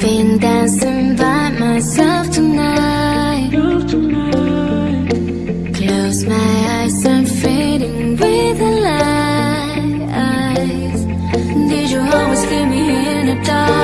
Been dancing by myself tonight Close my eyes, and fade in with the light Did you always keep me in the dark?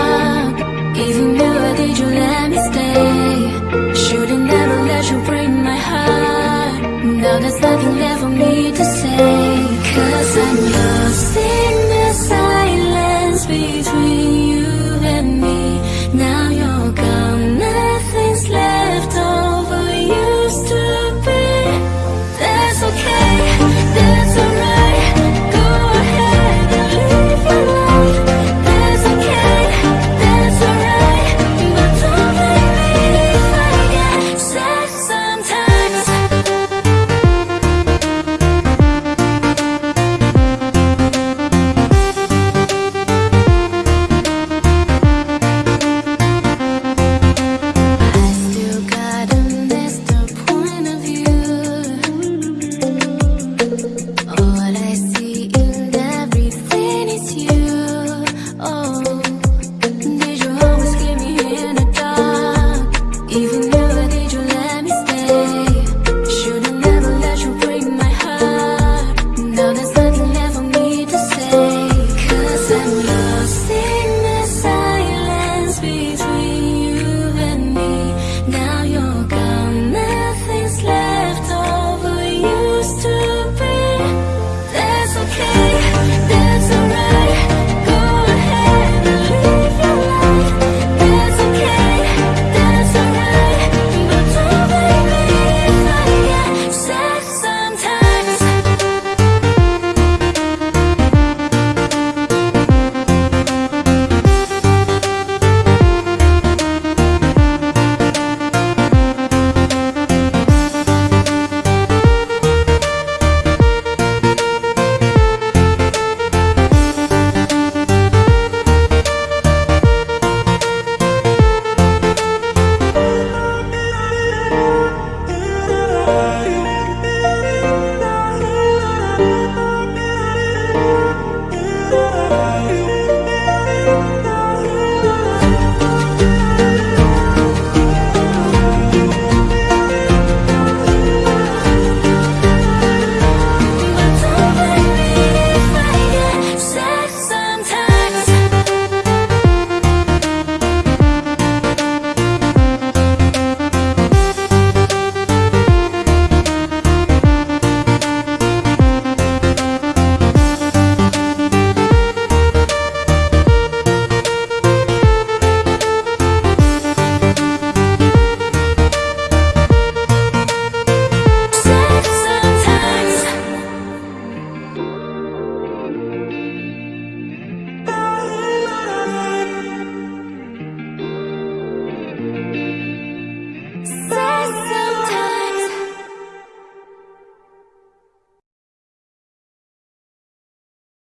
Now you're gone.